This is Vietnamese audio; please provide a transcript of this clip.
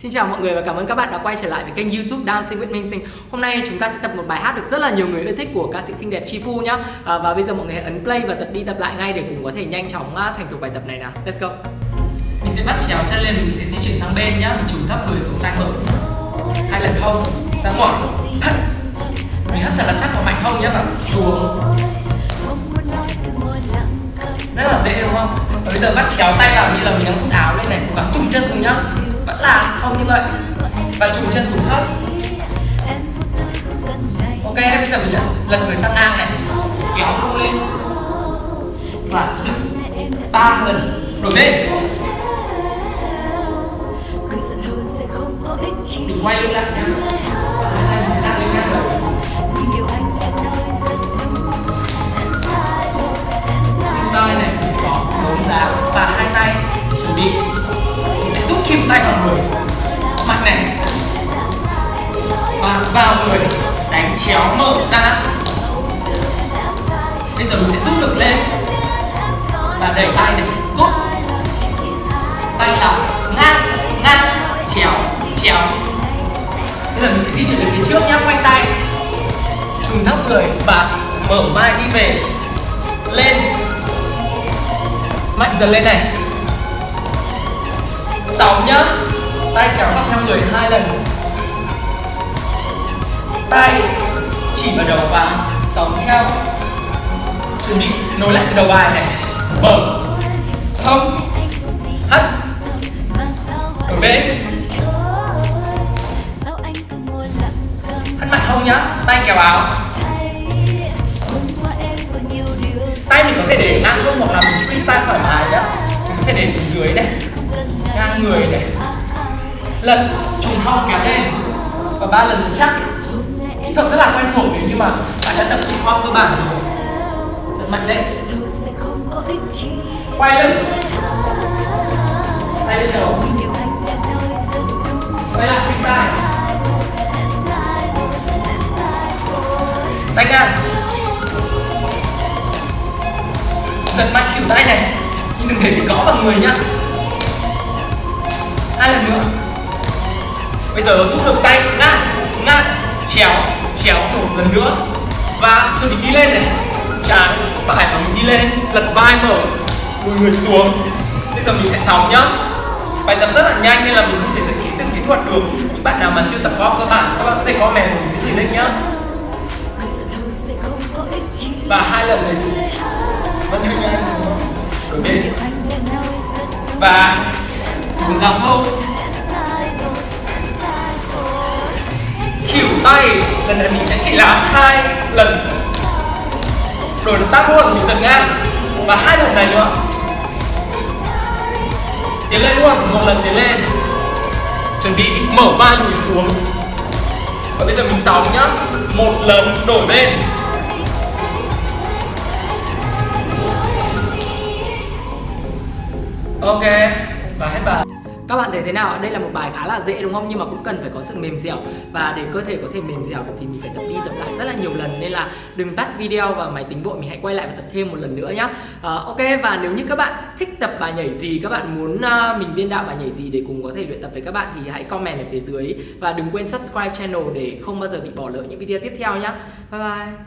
Xin chào mọi người và cảm ơn các bạn đã quay trở lại với kênh youtube Dancing with Minh Sinh. Hôm nay chúng ta sẽ tập một bài hát được rất là nhiều người yêu thích của ca sĩ xinh đẹp Chipu nhá. À, Và bây giờ mọi người hãy ấn play và tập đi tập lại ngay để cùng có thể nhanh chóng à, thành thục bài tập này nào. Let's go. Mình sẽ bắt chéo chân lên, mình sẽ di chuyển sang bên nhá. Mình trùng thấp người xuống tay mở Hai lần hông, ra ngoài hất Mình hất thật là chắc và mạnh hông nhá và xuống. Rất là dễ đúng không? Và bây giờ bắt chéo tay vào như là mình đang rút áo lên này Cố gắng cùng chân xuống nhá không như vậy và trùng chân xuống thấp. Ok bây giờ mình đã lật người sang ngang này. Kéo cô lên. Và ba lần đổi bên. Mình quay lưng lại nhá style này, mình sẽ có bốn dáng và hai tay chuẩn bị. Sẽ rút kim tay vào người mạnh này. Và vào người, đánh chéo mở ra. Bây giờ mình sẽ rút lực lên. Và đẩy tay này, rút. Tay là ngang ngang chéo chéo. Bây giờ mình sẽ di chuyển về phía trước nhá, quanh tay. Trùng thấp người và mở vai đi về. Lên. Mạnh dần lên này. Sáu nhá tay kéo dọc theo người hai lần. Tay chỉ vào đầu và sóng theo. Chuẩn bị, nối lại cái đầu bài này. Mở. Không hất. Đổi bên. Hất mạnh không nhá. Tay kéo áo. Tay mình có thể để ngang không hoặc là mình freestyle thoải mái nhá. Mình có thể để xuống dưới này này lật trùng hông kéo lên. Và ba lần chắc kỹ thuật rất là quen thuộc nếu như mà bạn đã tập kỹ hop cơ bản rồi. Rất mạnh lên quay lưng tay lên đầu. Quay lại freestyle tay ngang. Giật mạnh kiểu tay này. Nhưng đừng để gõ vào người nhá. Hai lần nữa bây giờ rút được tay ngang ngang chéo chéo một lần nữa. Và cho mình đi lên này. Trái phải và mình đi lên, lật vai mở lùi người xuống. Bây giờ mình sẽ sóng nhá. Bài tập rất là nhanh nên là mình không thể giải thích từng kỹ thuật được. Những bạn nào mà chưa tập võ các bạn các bạn có thể comment mình sẽ chỉ link nhá. Và hai lần này vẫn hơi nhanh, đúng không? và cùng ra pose. Kiểu tay. Lần này mình sẽ chỉ làm hai lần. Đổi động tác luôn mình dần ngang. Và hai lần này nữa. Tiến lên luôn, một lần tiến lên. Chuẩn bị mở vai lùi xuống. Và bây giờ mình sóng nhá. Một lần đổi bên ok. Và hết bài các bạn thấy thế nào? Đây là một bài khá là dễ đúng không? Nhưng mà cũng cần phải có sự mềm dẻo. Và để cơ thể có thể mềm dẻo được thì mình phải tập đi tập lại rất là nhiều lần. Nên là đừng tắt video và máy tính vội Mình hãy quay lại và tập thêm một lần nữa nhá. Uh, Ok và nếu như các bạn thích tập bài nhảy gì Các bạn muốn uh, mình biên đạo bài nhảy gì để cùng có thể luyện tập với các bạn Thì hãy comment ở phía dưới. Và đừng quên subscribe channel để không bao giờ bị bỏ lỡ những video tiếp theo nhá. Bye bye.